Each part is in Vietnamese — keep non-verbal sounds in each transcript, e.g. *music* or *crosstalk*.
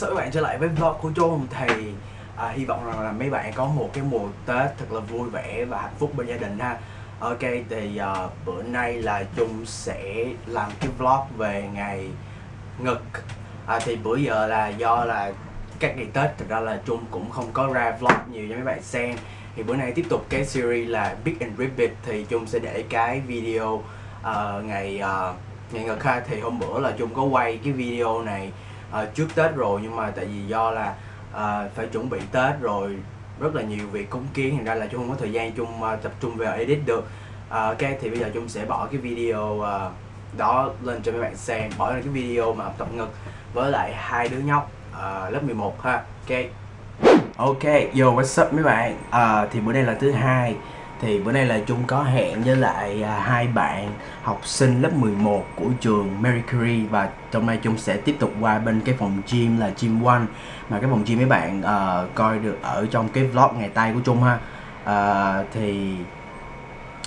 Hey các bạn trở lại với vlog của Trung Thì à, hy vọng rằng là mấy bạn có một cái mùa Tết thật là vui vẻ và hạnh phúc bên gia đình ha. Ok, thì à, bữa nay là Trung sẽ làm cái vlog về ngày ngực. À, Thì bữa giờ là do là các ngày Tết thực ra là Trung cũng không có ra vlog nhiều cho mấy bạn xem. Thì bữa nay tiếp tục cái series là Big and Ribbit Thì Trung sẽ để cái video uh, ngày uh, ngày ngực ha. Thì hôm bữa là Trung có quay cái video này uh, trước Tết rồi nhưng mà tại vì do là uh, phải chuẩn bị Tết rồi rất là nhiều việc cúng kiến thành ra là chung không có thời gian chung uh, ờ, tập trung vào edit được. Uh, ok thì bây giờ chung sẽ bỏ cái video uh, đó lên cho mấy bạn xem bỏ lên cái video mà tập ngực với lại hai đứa nhóc uh, lớp 11 ha. Ok. Ok yo what's up mấy bạn. Uh, thì bữa nay là thứ hai thì bữa nay là Trung có hẹn với lại à, hai bạn học sinh lớp 11 của trường Mercury và trong nay Trung sẽ tiếp tục qua bên cái phòng gym là Gym One. Mà cái phòng gym mấy bạn uh, coi được ở trong cái vlog ngày tay của Trung ha. Uh, thì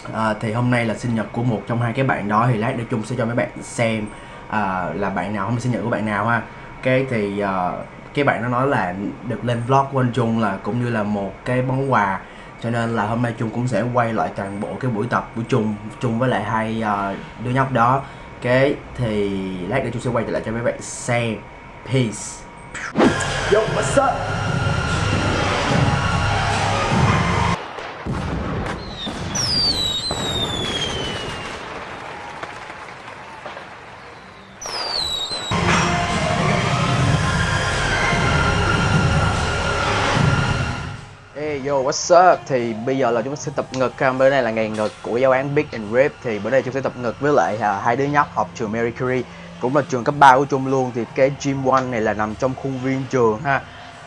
uh, thì hôm nay là sinh nhật của một trong hai cái bạn đó thì lát nữa Trung sẽ cho mấy bạn xem uh, là bạn nào hôm nay sinh nhật của bạn nào ha. Cái thì uh, cái bạn nó nói là được lên vlog của anh Trung là cũng như là một cái món quà cho nên là hôm nay Trung cũng sẽ quay lại toàn bộ cái buổi tập của Trung Trung với lại hai uh, đứa nhóc đó. Cái thì lát nữa Trung sẽ quay trở lại cho mấy bạn xem. Peace. Yo, what's up? Yo, what's up? Thì bây giờ là chúng ta sẽ tập ngực ha. Bữa nay là ngày ngực của giáo án Big and Rip. Thì bữa nay chúng sẽ tập ngực với lại à, hai đứa nhóc học trường Mercury Cũng là trường cấp 3 của Trung luôn. Thì cái gym one này là nằm trong khuôn viên trường ha.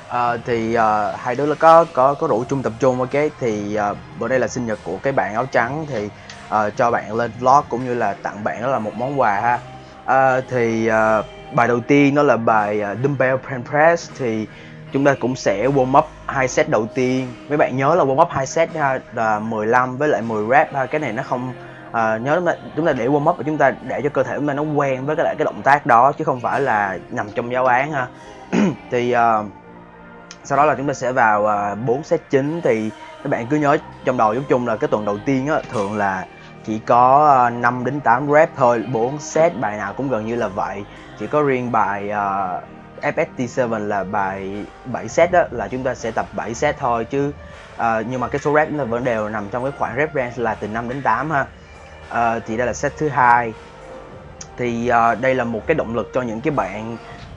À, Thì à, hai đứa là có có có rủ chung tập trung ok? Thì à, bữa nay là sinh nhật của cái bạn áo trắng. Thì à, cho bạn lên vlog cũng như là tặng bạn đó là một món quà ha. À, Thì à, bài đầu tiên đó là bài uh, Dumbbell Press. Thì chúng ta cũng sẽ warm up hai set đầu tiên. Mấy bạn nhớ là warm up hai set ha là 15 với lại 10 rep ha cái này nó không à, nhớ chúng ta, chúng ta để warm up và chúng ta để cho cơ thể chúng ta nó quen với cái lại cái động tác đó chứ không phải là nằm trong giáo án ha. *clears throat* Thì uh, sau đó là chúng ta sẽ vào à, uh, 4 set chính. Thì các bạn cứ nhớ trong đầu giống chung là cái tuần đầu tiên á thường là chỉ có à, uh, 5 đến 8 rep thôi. 4 set bài nào cũng gần như là vậy. Chỉ có riêng bài uh, FST7 là bài 7 set đó là chúng ta sẽ tập 7 set thôi chứ uh, nhưng mà cái số rep chúng vẫn đều nằm trong cái khoảng rep range là từ 5 đến 8 ha. Uh, thì đây là set thứ hai. Thì uh, đây là một cái động lực cho những cái bạn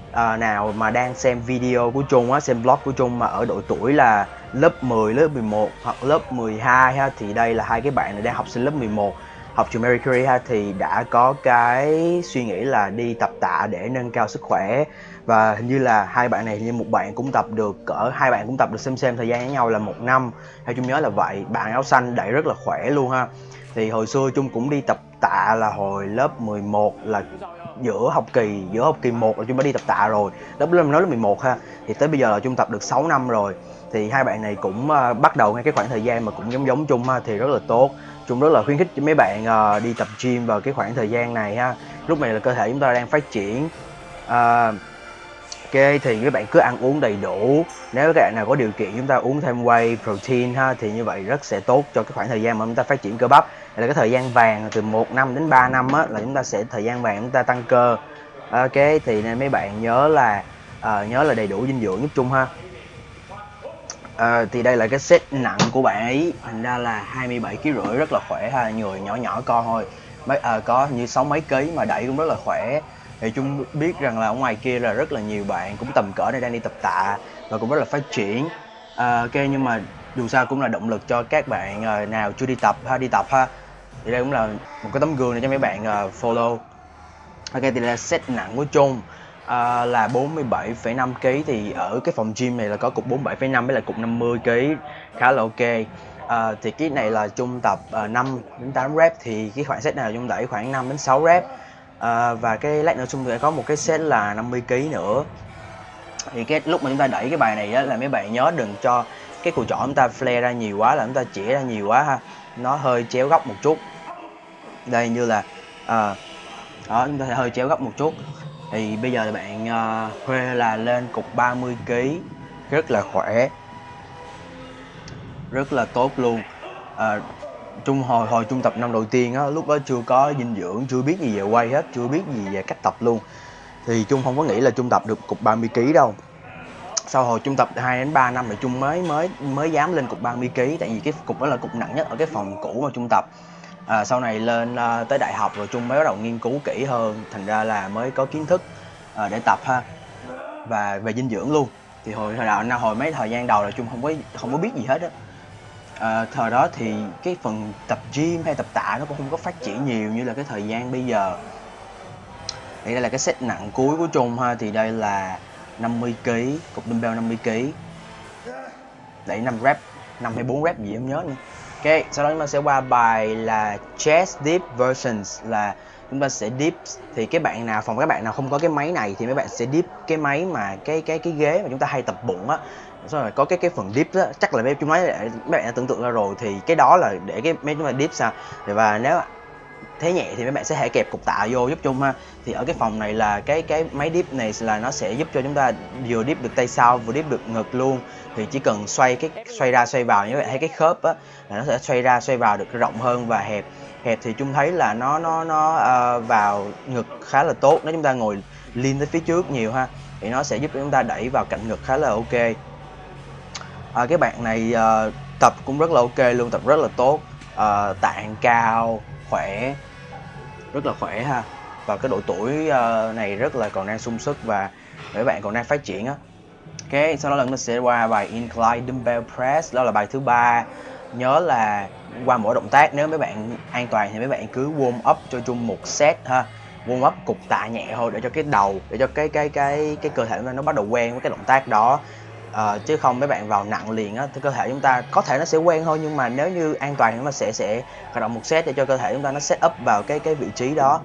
uh, nào mà đang xem video của Trung á, xem vlog của Trung mà ở độ tuổi là lớp 10, lớp 11 hoặc lớp 12 ha thì đây là hai cái bạn này đang học sinh lớp 11 học trường Mercury ha thì đã có cái suy nghĩ là đi tập tạ để nâng cao sức khỏe và hình như là hai bạn này như một bạn cũng tập được cỡ hai bạn cũng tập được xem xem thời gian với nhau là một năm. Theo chung nhớ là vậy bạn áo xanh đẩy rất là khỏe luôn ha. Thì hồi xưa chung cũng đi tập tạ là hồi lớp 11 là giữa học kỳ giữa học kỳ 1 là chung đã đi tập tạ rồi. Lớp lớp nói lớp 11 ha. Thì tới bây giờ là chung tập được 6 năm rồi. Thì hai bạn này cũng uh, bắt đầu ngay cái khoảng thời gian mà cũng giống giống chung ha thì rất là tốt. Chung rất là khuyến khích cho mấy bạn uh, đi tập gym vào cái khoảng thời gian này ha. Lúc này là cơ thể chúng ta đang phát triển. Uh, ok thì các bạn cứ ăn uống đầy đủ. Nếu các bạn nào có điều kiện chúng ta uống thêm whey protein ha thì như vậy rất sẽ tốt cho cái khoảng thời gian mà chúng ta phát triển cơ bắp. Là cái thời gian vàng từ 1 năm đến 3 năm á là chúng ta sẽ thời gian vàng chúng ta tăng cơ. Ok thì nên mấy bạn nhớ là uh, nhớ là đầy đủ dinh dưỡng giúp chung ha. À, thì đây là cái set nặng của bạn ấy thành ra là 27 kg rưỡi rất là khỏe ha người nhỏ nhỏ con thôi. Mấy à, có như sáu mấy ký mà đẩy cũng rất là khỏe thì chúng biết rằng là ở ngoài kia là rất là nhiều bạn cũng tầm cỡ này đang đi tập tạ và cũng rất là phát triển. À, ok nhưng mà dù sao cũng là động lực cho các bạn uh, nào chưa đi tập ha đi tập ha. Thì đây cũng là một cái tấm gương để cho mấy bạn uh, follow. Ok thì đây là set nặng của chung à, là 47,5 kg thì ở cái phòng gym này là có cục 47,5 với lại cục 50 kg khá là ok. À, thì cái này là trung tập à, 5 đến 8 rep. Thì cái khoảng set này là đẩy khoảng 5 đến 6 rep à, và cái lát nữa chung sẽ có một cái set là 50 kg nữa. Thì cái lúc mà chúng ta đẩy cái bài này á, là mấy bạn nhớ đừng cho cái cùi chỏ chúng ta flare ra nhiều quá là chúng ta chỉ ra nhiều quá ha. Nó hơi chéo góc một chút. Đây như là à, đó chúng ta sẽ hơi chéo góc một chút. Thì bây giờ bạn uh, là lên cục 30 kg rất là khỏe. Rất là tốt luôn. À, trung hồi hồi trung tập năm đầu tiên á lúc đó chưa có dinh dưỡng chưa biết gì về quay hết chưa biết gì về cách tập luôn. Thì trung không có nghĩ là trung tập được cục 30 kg đâu. Sau hồi trung tập 2 đến 3 năm thì trung mới mới mới dám lên cục 30 kg tại vì cái cục đó là cục nặng nhất ở cái phòng cũ mà trung tập. À, sau này lên à, tới đại học rồi trung mới bắt đầu nghiên cứu kỹ hơn thành ra là mới có kiến thức à, để tập ha và về dinh dưỡng luôn. Thì hồi hồi đầu hồi mấy thời gian đầu là trung không có không có biết gì hết á à, thời đó thì cái phần tập gym hay tập tạ nó cũng không có phát triển nhiều như là cái thời gian bây giờ. Thì đây là cái set nặng cuối của trung ha thì đây là 50 kg cục dumbbell 50 kg đẩy 5 rep 5 hay 4 rep gì em nhớ nữa. Ok sau đó chúng ta sẽ qua bài là chest deep versions là chúng ta sẽ deep. Thì cái bạn nào phòng các bạn nào không có cái máy này thì mấy bạn sẽ deep cái máy mà cái cái cái ghế mà chúng ta hay tập bụng á rồi có cái cái phần dip đó chắc là mấy chúng nói mấy bạn đã tưởng tượng ra rồi thì cái đó là để cái mấy chúng ta dip sao? Và nếu thế nhẹ thì mấy bạn sẽ hãy kẹp cục tạ vô giúp chung ha. Thì ở cái phòng này là cái cái máy dip này là nó sẽ giúp cho chúng ta vừa dip được tay sau vừa dip được ngực luôn. Thì chỉ cần xoay cái xoay ra xoay vào như vậy hay cái khớp á là nó sẽ xoay ra xoay vào được rộng hơn và hẹp. Hẹp thì chúng thấy là nó nó nó uh, vào ngực khá là tốt nếu chúng ta ngồi lean tới phía trước nhiều ha thì nó sẽ giúp chúng ta đẩy vào cạnh ngực khá là ok à, cái bạn này à, tập cũng rất là ok luôn tập rất là tốt. À, tạng cao khỏe rất là khỏe ha. Và cái độ tuổi à, này rất là còn đang sung sức và mấy bạn còn đang phát triển á. Ok sau đó là mình sẽ qua bài incline dumbbell press đó là bài thứ ba. Nhớ là qua mỗi động tác nếu mấy bạn an toàn thì mấy bạn cứ warm up cho chung một set ha. Warm up cục tạ nhẹ thôi để cho cái đầu để cho cái cái cái cái cơ thể nó bắt đầu quen với cái động tác đó à, chứ không mấy bạn vào nặng liền á thì cơ thể chúng ta có thể nó sẽ quen thôi nhưng mà nếu như an toàn thì nó sẽ sẽ hoạt động một set để cho cơ thể chúng ta nó set up vào cái cái vị trí đó.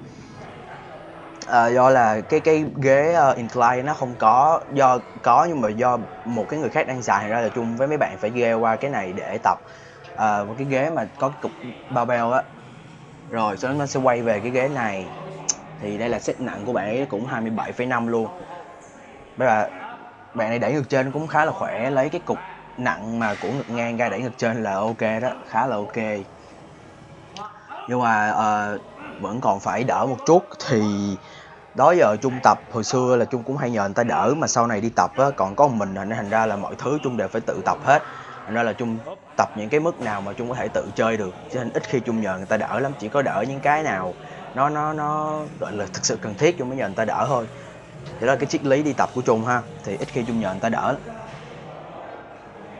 À, do là cái cái ghế uh, incline nó không có do có nhưng mà do một cái người khác đang xài ra là chung với mấy bạn phải ghé qua cái này để tập. À, một cái ghế mà có cái cục bao á. Rồi sau đó nó sẽ quay về cái ghế này. Thì đây là set nặng của bạn ấy cũng 27,5 luôn. Bây giờ bạn này đẩy ngược trên cũng khá là khỏe lấy cái cục nặng mà của ngực ngang ra đẩy ngược trên là ok đó khá là ok. Nhưng mà uh, vẫn còn phải đỡ một chút thì đó giờ trung tập hồi xưa là trung cũng hay nhờ người ta đỡ mà sau này đi tập á còn có một mình nên thành ra là mọi thứ trung đều phải tự tập hết. Thành ra là trung tập những cái mức nào mà trung có thể tự chơi được cho nên ít khi trung nhờ người ta đỡ lắm chỉ có đỡ những cái nào nó nó nó gọi là thực sự cần thiết trung mới nhờ người ta đỡ thôi thì đó là cái triết lý đi tập của trung ha. Thì ít khi trung nhờ người ta đỡ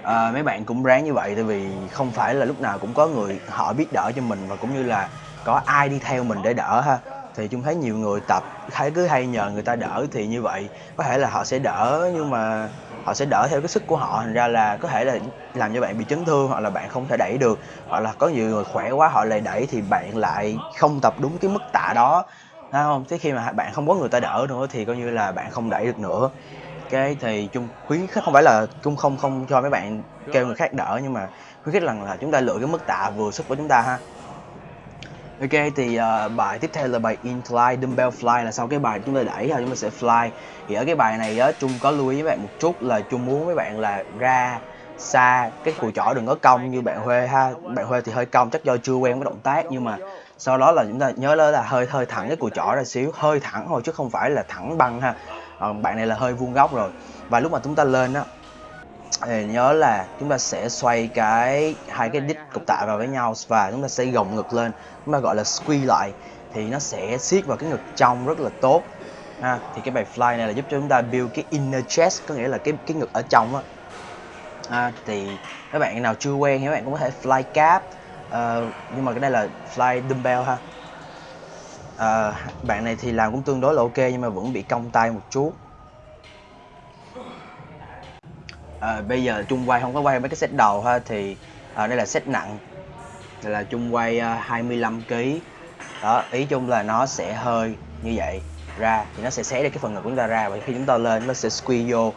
à, mấy bạn cũng ráng như vậy tại vì không phải là lúc nào cũng có người họ biết đỡ cho mình và cũng như là có ai đi theo mình để đỡ ha. Thì chúng thấy nhiều người tập thấy cứ hay nhờ người ta đỡ thì như vậy có thể là họ sẽ đỡ nhưng mà họ sẽ đỡ theo cái sức của họ. Thành ra là có thể là làm cho bạn bị chấn thương hoặc là bạn không thể đẩy được hoặc là có nhiều người khỏe quá họ lại đẩy thì bạn lại không tập đúng cái mức tạ đó. Thấy không? Thế khi mà bạn không có người ta đỡ nữa thì coi như là bạn không đẩy được nữa. cái thì chung khuyến khích không phải là chung không không cho mấy bạn kêu người khác đỡ nhưng mà khuyến khích rằng là chúng ta lựa cái mức tạ vừa sức của chúng ta ha. Ok thì uh, bài tiếp theo là bài incline dumbbell fly là sau cái bài chúng ta đẩy ha chúng ta sẽ fly. Thì ở cái bài này á chung có lưu ý với bạn một chút là chung muốn mấy bạn là ra xa cái cùi chỏ đừng có cong như bạn Huê ha. Bạn Huê thì hơi cong chắc do chưa quen với động tác nhưng mà sau đó là chúng ta nhớ là hơi hơi thẳng cái cùi chỏ ra xíu hơi thẳng thôi chứ không phải là thẳng băng ha. Còn bạn này là hơi vuông góc rồi. Và lúc mà chúng ta lên á thì nhớ là chúng ta sẽ xoay cái hai cái đít cục tạ vào với nhau và chúng ta sẽ gồng ngực lên. Chúng ta gọi là squeeze lại thì nó sẽ siết vào cái ngực trong rất là tốt. Ha thì cái bài fly này là giúp cho chúng ta build cái inner chest có nghĩa là cái cái ngực ở trong á. À, thì các bạn nào chưa quen thì các bạn cũng có thể fly cap uh, nhưng mà cái này là fly dumbbell ha. Uh, bạn này thì làm cũng tương đối là ok nhưng mà vẫn bị cong tay một chút. Uh, bây giờ chung quay không có quay mấy cái set đầu ha thì uh, đây là set nặng. Đây là chung quay uh, 25 kg đó ý chung là nó sẽ hơi như vậy. Ra thì nó sẽ xé được cái phần ngực của chúng ta ra và khi chúng ta lên nó sẽ squeeze vô.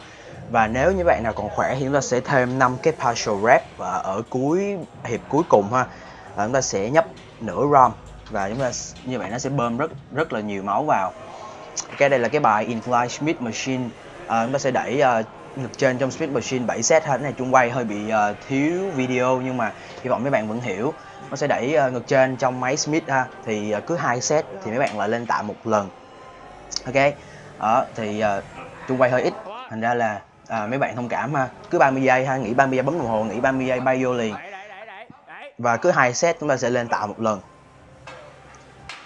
Và nếu như bạn nào còn khỏe thì chúng ta sẽ thêm 5 cái partial rep ở cuối hiệp cuối cùng ha và chúng ta sẽ nhấp nửa rom và chúng ta như vậy nó sẽ bơm rất rất là nhiều máu vào. Cái đây là cái bài Incline Smith Machine. À, chúng ta sẽ đẩy à, uh, ngực trên trong Smith Machine 7 set ha cái này chung quay hơi bị uh, thiếu video nhưng mà hy vọng mấy bạn vẫn hiểu. Nó sẽ đẩy uh, ngực trên trong máy Smith ha thì uh, cứ hai set thì mấy bạn lại lên tạ một lần. Ok đó thì uh, chung quay hơi ít thành ra là uh, mấy bạn thông cảm ha. Cứ 30 giây ha nghỉ 30 giây bấm đồng hồ nghỉ 30 giây bay vô liền và cứ hai set chúng ta sẽ lên tạo một lần.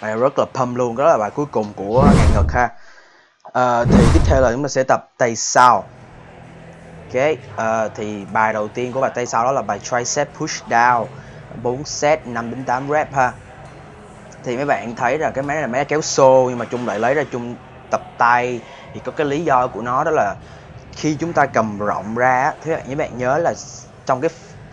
Bài rất là pump luôn đó là bài cuối cùng của ngàn ngực ha. À, thì tiếp theo là chúng ta sẽ tập tay sau. Ok à, thì bài đầu tiên của bài tay sau đó là bài tricep push down. 4 set 5 đến 8 rep ha. Thì mấy bạn thấy là cái máy này là máy kéo xô nhưng mà chung lại lấy ra chung tập tay. Thì có cái lý do của nó đó là khi chúng ta cầm rộng ra thế bạn bạn nhớ là trong cái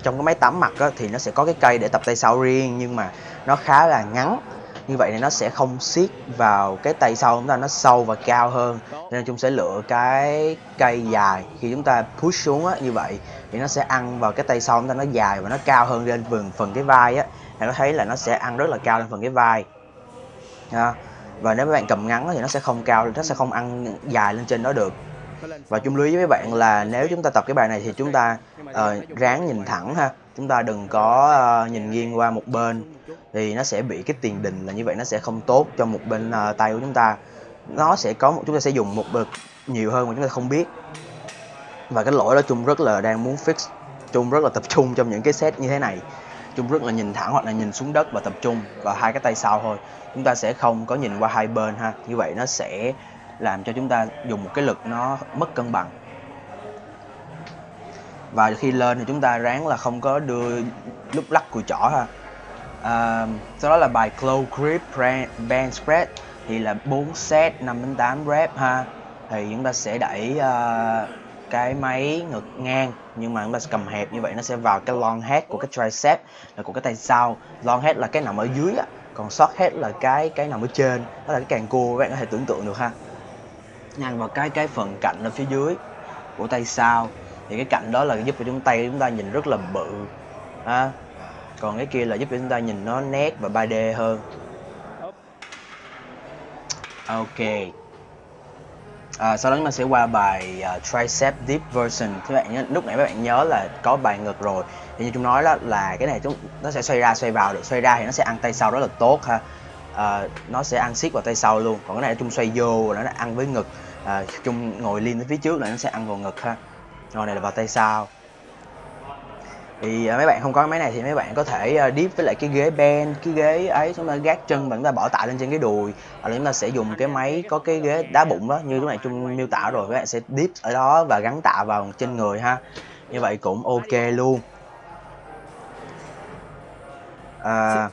trong cái máy tắm mặt á, thì nó sẽ có cái cây để tập tay sau riêng nhưng mà nó khá là ngắn. Như vậy thì nó sẽ không siết vào cái tay sau chúng ta nó sâu và cao hơn. Nên chúng sẽ lựa cái cây dài. Khi chúng ta push xuống á, như vậy thì nó sẽ ăn vào cái tay sau chúng ta nó dài và nó cao hơn lên phần phần cái vai á. Thì nó thấy là nó sẽ ăn rất là cao lên phần cái vai. À, và nếu các bạn cầm ngắn thì nó sẽ không cao nó sẽ không ăn dài lên trên đó được và chung lưu ý với mấy bạn là nếu chúng ta tập cái bài này thì chúng ta uh, ráng nhìn thẳng ha. Chúng ta đừng có uh, nhìn nghiêng qua một bên. Thì nó sẽ bị cái tiền đình là như vậy nó sẽ không tốt cho một bên uh, tay của chúng ta. Nó sẽ có một chúng ta sẽ dùng một bậc nhiều hơn mà chúng ta không biết. Và cái lỗi đó chung rất là đang muốn fix. Chung rất là tập trung trong những cái set như thế này. Chung rất là nhìn thẳng hoặc là nhìn xuống đất và tập trung vào hai cái tay sau thôi. Chúng ta sẽ không có nhìn qua hai bên ha. Như vậy nó sẽ làm cho chúng ta dùng một cái lực nó mất cân bằng. Và khi lên thì chúng ta ráng là không có đưa lúc lắc cùi chỏ ha. À, sau đó là bài close grip band spread thì là 4 set 5 đến 8 rep ha. Thì chúng ta sẽ đẩy uh, cái máy ngực ngang nhưng mà chúng ta sẽ cầm hẹp như vậy nó sẽ vào cái long head của cái tricep là của cái tay sau. Long head là cái nằm ở dưới á còn short head là cái cái nằm ở trên đó là cái càng cua các bạn có thể tưởng tượng được ha nhăn vào cái cái phần cạnh ở phía dưới của tay sau. Thì cái cạnh đó là giúp cho chúng tay chúng ta nhìn rất là bự ha. Còn cái kia là giúp cho chúng ta nhìn nó nét và 3D hơn. Ok. À, sau đó chúng ta sẽ qua bài uh, tricep deep version. Các bạn nhớ, lúc nãy các bạn nhớ là có bài ngực rồi. Thì như chúng nói đó là cái này chúng nó sẽ xoay ra xoay vào. Được xoay ra thì nó sẽ ăn tay sau rất là tốt ha. À, nó sẽ ăn siết vào tay sau luôn. Còn cái này chúng xoay vô nó ăn với ngực à, chung ngồi liên phía trước là nó sẽ ăn vào ngực ha. Rồi này là vào tay sau. Thì à, mấy bạn không có máy này thì mấy bạn có thể à, deep với lại cái ghế ben cái ghế ấy chúng ta gác chân và chúng ta bỏ tạ lên trên cái đùi. Hoặc là chúng ta sẽ dùng cái máy có cái ghế đá bụng đó như lúc này chung miêu tả rồi các bạn sẽ deep ở đó và gắn tạ vào trên người ha. Như vậy cũng ok luôn. À,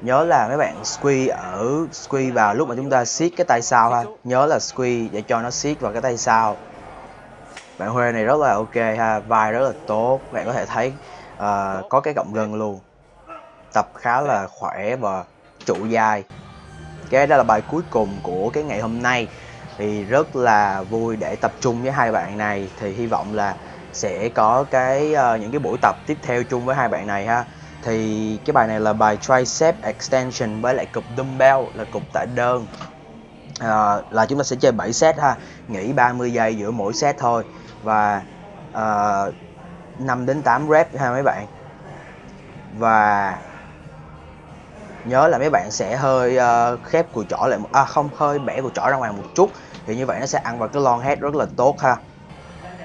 nhớ là mấy bạn squeeze ở squeeze vào lúc mà chúng ta siết cái tay sau ha. Nhớ là squeeze để cho nó siết vào cái tay sau. Bạn Huê này rất là ok ha vai rất là tốt. Bạn có thể thấy uh, có cái cộng gân luôn. Tập khá là khỏe và trụ dài cái đó là bài cuối cùng của cái ngày hôm nay. Thì rất là vui để tập trung với hai bạn này. Thì hy vọng là sẽ có cái uh, những cái buổi tập tiếp theo chung với hai bạn này ha thì cái bài này là bài tricep extension với lại cục dumbbell là cục tạ đơn. À, là chúng ta sẽ chơi 7 set ha nghỉ 30 giây giữa mỗi set thôi. Và à, 5 đến 8 rep ha mấy bạn. Và nhớ là mấy bạn sẽ hơi uh, khép cùi chỏ lại à không hơi bẻ cùi chỏ ra ngoài một chút. Thì như vậy nó sẽ ăn vào cái long head rất là tốt ha.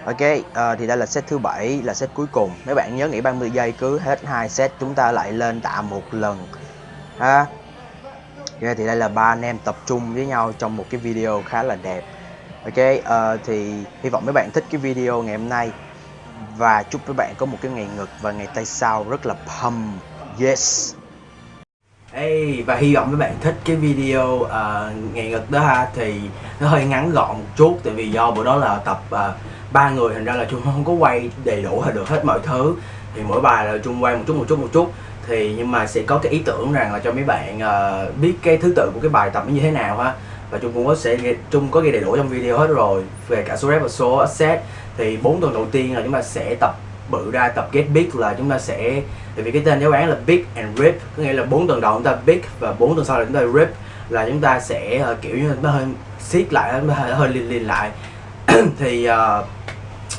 Ok, uh, thì đây là set thứ bảy là set cuối cùng. Mấy bạn nhớ nghỉ 30 giây cứ hết hai set chúng ta lại lên tạ một lần. Ha. Ok, thì đây là ba anh em tập trung với nhau trong một cái video khá là đẹp. Ok, uh, thì hy vọng mấy bạn thích cái video ngày hôm nay và chúc các bạn có một cái ngày ngực và ngày tay sau rất là pump. Yes. Hey, và hy vọng các bạn thích cái video uh, ngày ngực đó ha. Thì nó hơi ngắn gọn một chút tại vì do bữa đó là tập uh, ba người thành ra là chung không có quay đầy đủ hay được hết mọi thứ. Thì mỗi bài là chung quay một chút một chút một chút. Thì nhưng mà sẽ có cái ý tưởng rằng là cho mấy bạn uh, biết cái thứ tự của cái bài tập nó như thế nào ha. Và chung cũng có sẽ chung có ghi đầy đủ trong video hết rồi về cả số rep và số set. Thì bốn tuần đầu tiên là chúng ta sẽ tập bự ra tập get big là chúng ta sẽ tại vì cái tên giáo án là big and rip có nghĩa là bốn tuần đầu chúng ta big và bốn tuần sau là chúng ta rip là chúng ta sẽ uh, kiểu như nó hơi siết lại nó hơi hơi liền liền lại. *clears throat* Thì uh,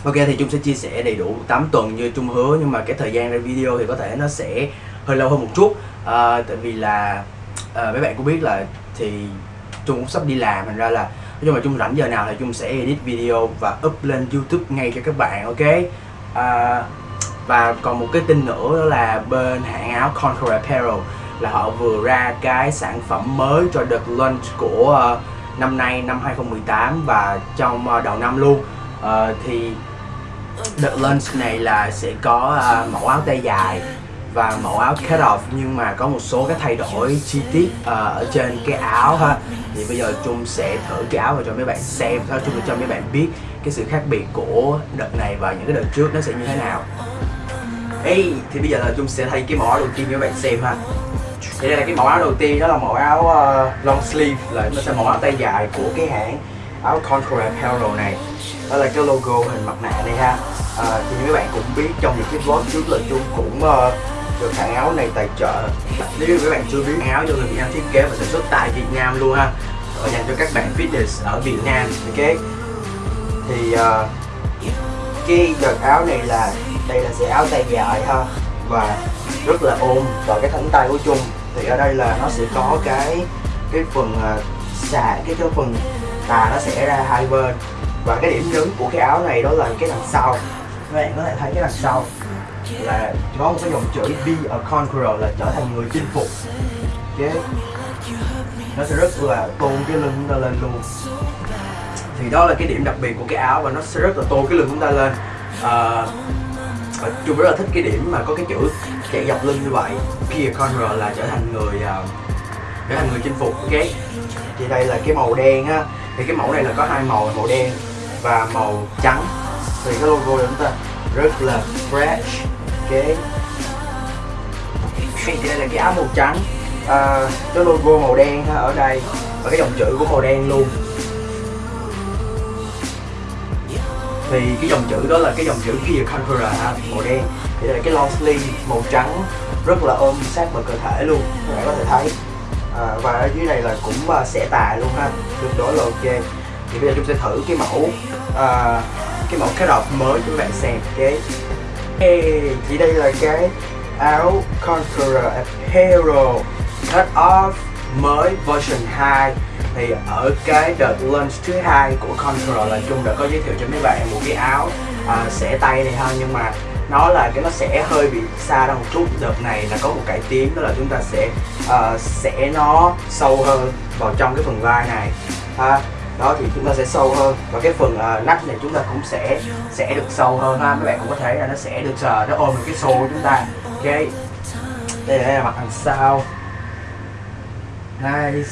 ok thì chung sẽ chia sẻ đầy đủ 8 tuần như chung hứa nhưng mà cái thời gian ra video thì có thể nó sẽ hơi lâu hơn một chút. Uh, tại vì là uh, mấy bạn cũng biết là thì chung cũng sắp đi làm thành ra là nói chung là chung rảnh giờ nào thì chung sẽ edit video và up lên youtube ngay cho các bạn ok? À, và còn một cái tin nữa đó là bên hãng áo Conquer Apparel là họ vừa ra cái sản phẩm mới cho đợt launch của uh, năm nay năm 2018 và trong uh, đầu năm luôn. Uh, thì đợt launch này là sẽ có uh, mẫu áo tay dài và mẫu áo cut off nhưng mà có một số cái thay đổi chi tiết uh, ở trên cái áo ha. Thì bây giờ chung sẽ thử cái áo và cho mấy bạn xem sau chung cho mấy bạn biết cái sự khác biệt của đợt này và những cái đợt trước nó sẽ như thế nào. Ê, thì bây giờ là chung sẽ thay cái mẫu áo đầu tiên cho các bạn xem ha. Thì đây là cái mẫu áo đầu tiên đó là mẫu áo uh, long sleeve là nó sẽ mẫu áo tay dài của cái hãng áo Contour Apparel này. Đó là cái logo hình mặt nạ này ha. À, thì như các bạn cũng biết trong những cái vlog trước là chung cũng uh, được hãng áo này tài trợ. Nếu như các bạn chưa biết áo do người Việt Nam thiết kế và sản xuất tại Việt Nam luôn ha. Và dành cho các bạn fitness ở Việt Nam ok? Thì uh, cái đợt áo này là đây là sẽ áo tay dài ha và rất là ôm vào cái thẳng tay của chung thì ở đây là nó sẽ có cái cái phần uh, xà cái cái phần tà nó sẽ ra hai bên. Và cái điểm nhấn của cái áo này đó là cái đằng sau. Các bạn có thể thấy cái đằng sau là có một cái dòng chữ Be a Conqueror là trở thành người chinh phục. Okay. nó sẽ rất là tôn cái lưng chúng ta lên luôn. Thì đó là cái điểm đặc biệt của cái áo và nó sẽ rất là tôn cái lưng chúng ta lên. À, và chung rất là thích cái điểm mà có cái chữ chạy dọc lưng như vậy. Be a Conqueror là trở thành người uh, trở thành người chinh phục ok? Thì đây là cái màu đen á. Thì cái mẫu này là có hai màu màu đen và màu trắng. Thì cái logo của chúng ta rất là fresh ok. Thì đây là cái áo màu trắng. À, cái logo màu đen ha, ở đây. Và cái dòng chữ của màu đen luôn. Thì cái dòng chữ đó là cái dòng chữ Kia Conqueror màu đen. Thì đây là cái long sleeve màu trắng. Rất là ôm sát vào cơ thể luôn các bạn có thể thấy. À, và ở dưới này là cũng uh, xẻ tài luôn ha tương đối là ok. Thì bây giờ chúng sẽ thử cái mẫu uh, cái mẫu cái đọc mới cho các bạn xem cái hey, thì đây là cái áo Conqueror Apparel cut off mới version 2 thì ở cái đợt launch thứ hai của Conqueror là chung đã có giới thiệu cho mấy bạn một cái áo uh, xẻ tay này ha nhưng mà nó là cái nó sẽ hơi bị xa ra một chút. Đợt này là có một cải tiến đó là chúng ta sẽ à, uh, sẽ nó sâu hơn vào trong cái phần vai này. Ha đó thì chúng ta sẽ sâu hơn. Và cái phần uh, nách này chúng ta cũng sẽ sẽ được sâu hơn ha. Các bạn cũng có thể là nó sẽ được sờ nó ôm được cái xô của chúng ta. Ok. Đây là mặt đằng sau. Nice.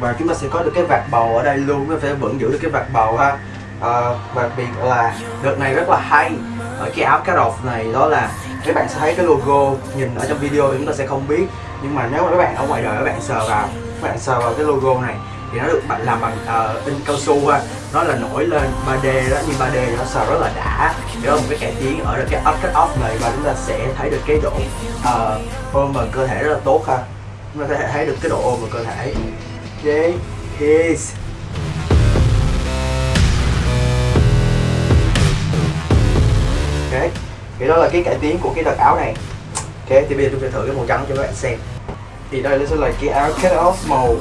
Và chúng ta sẽ có được cái vạt bầu ở đây luôn. Nó phải vẫn giữ được cái vạt bầu ha. Uh, và biệt là đợt này rất là hay. Ở cái áo cá rột này đó là các bạn sẽ thấy cái logo nhìn ở trong video thì chúng ta sẽ không biết. Nhưng mà nếu mà các bạn ở ngoài đời các bạn sờ vào các bạn sờ vào cái logo này thì nó được làm bằng uh, in cao su ha. Nó là nổi lên 3D đó nhưng 3D nó sờ rất là đã. Thì đó là một cái cải tiến ở cái up cut off này và chúng ta sẽ thấy được cái độ ờ, uh, ôm vào cơ thể rất là tốt ha. Chúng ta có thể thấy được cái độ ôm vào cơ thể. Đấy, peace ok thì đó là cái cải tiến của cái đợt áo này. Ok thì bây giờ tôi sẽ thử cái màu trắng cho các bạn xem. Thì đây sẽ là cái áo cut off màu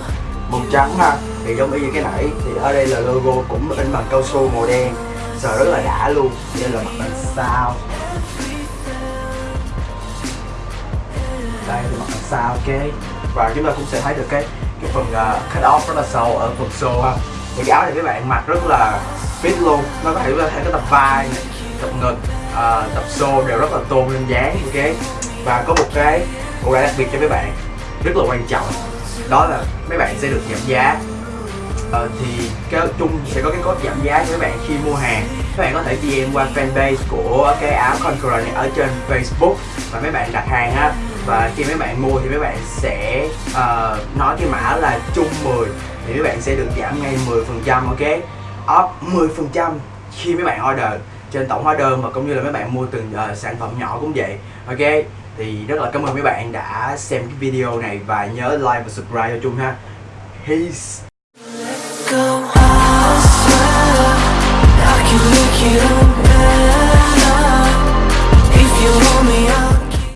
màu trắng ha. Thì giống y như cái nãy thì ở đây là logo cũng in bằng cao su màu đen. Sờ rất là đã luôn. Đây là mặt đằng sau đây là mặt đằng sau ok. Và chúng ta cũng sẽ thấy được cái cái phần uh, cut off rất là sâu ở phần xô ha. Thì cái áo này các bạn mặc rất là fit luôn. Nó có thể có thể có tập vai tập ngực uh, tập xô đều rất là tôn lên dáng ok. Và có một cái cũng đặc biệt cho các bạn rất là quan trọng đó là mấy bạn sẽ được giảm giá. Ờ, thì cái chung sẽ có cái code giảm giá cho các bạn khi mua hàng. Các bạn có thể DM qua fanpage của cái áo Conqueror này ở trên Facebook và mấy bạn đặt hàng ha và khi mấy bạn mua thì mấy bạn sẽ uh, nói cái mã là chung 10 thì mấy bạn sẽ được giảm ngay 10% ok? Off 10% khi mấy bạn order. Trên tổng hóa đơn mà cũng như là mấy bạn mua từng uh, sản phẩm nhỏ cũng vậy ok? thì rất là cảm ơn mấy bạn đã xem cái video này và nhớ like và subscribe cho chung ha. Peace. If you hold me up.